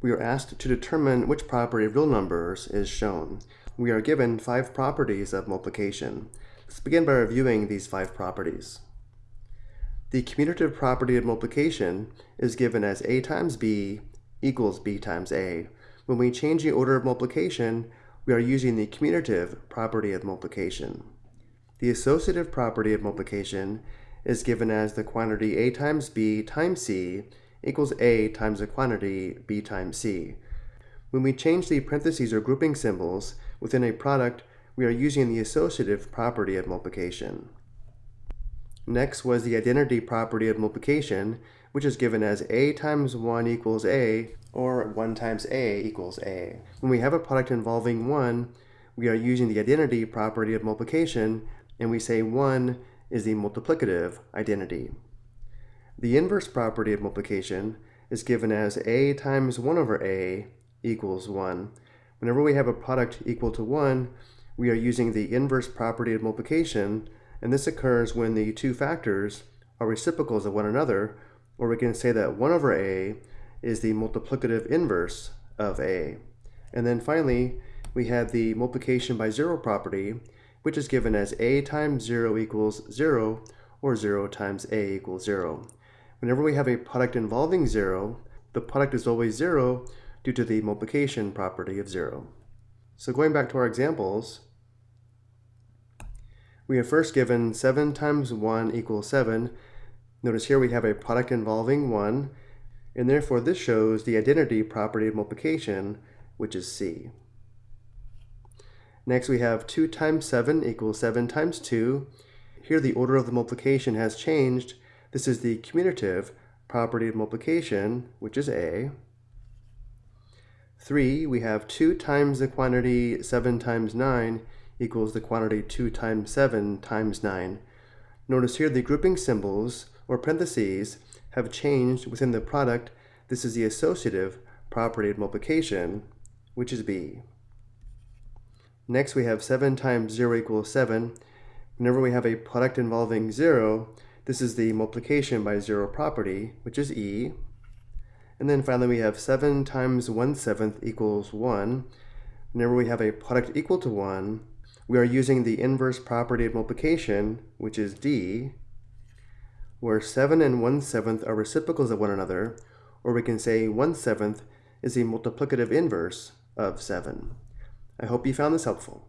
We are asked to determine which property of real numbers is shown. We are given five properties of multiplication. Let's begin by reviewing these five properties. The commutative property of multiplication is given as a times b equals b times a. When we change the order of multiplication, we are using the commutative property of multiplication. The associative property of multiplication is given as the quantity a times b times c equals a times the quantity b times c. When we change the parentheses or grouping symbols within a product, we are using the associative property of multiplication. Next was the identity property of multiplication, which is given as a times 1 equals a, or 1 times a equals a. When we have a product involving 1, we are using the identity property of multiplication, and we say 1 is the multiplicative identity. The inverse property of multiplication is given as a times 1 over a equals 1. Whenever we have a product equal to 1, we are using the inverse property of multiplication, and this occurs when the two factors are reciprocals of one another, or we can say that 1 over a is the multiplicative inverse of a. And then finally, we have the multiplication by zero property, which is given as a times 0 equals 0, or 0 times a equals 0. Whenever we have a product involving 0, the product is always 0 due to the multiplication property of 0. So going back to our examples, we have first given 7 times 1 equals 7. Notice here we have a product involving 1, and therefore this shows the identity property of multiplication, which is C. Next we have 2 times 7 equals 7 times 2. Here the order of the multiplication has changed, this is the commutative property of multiplication, which is A. 3, we have 2 times the quantity 7 times 9 equals the quantity 2 times 7 times 9. Notice here the grouping symbols, or parentheses, have changed within the product. This is the associative property of multiplication, which is B. Next we have 7 times 0 equals 7. Whenever we have a product involving 0, this is the multiplication by zero property, which is E. And then finally we have 7 times 1 seventh equals 1. Whenever we have a product equal to 1, we are using the inverse property of multiplication, which is D, where 7 and 1 seventh are reciprocals of one another, or we can say 1 seventh is the multiplicative inverse of 7. I hope you found this helpful.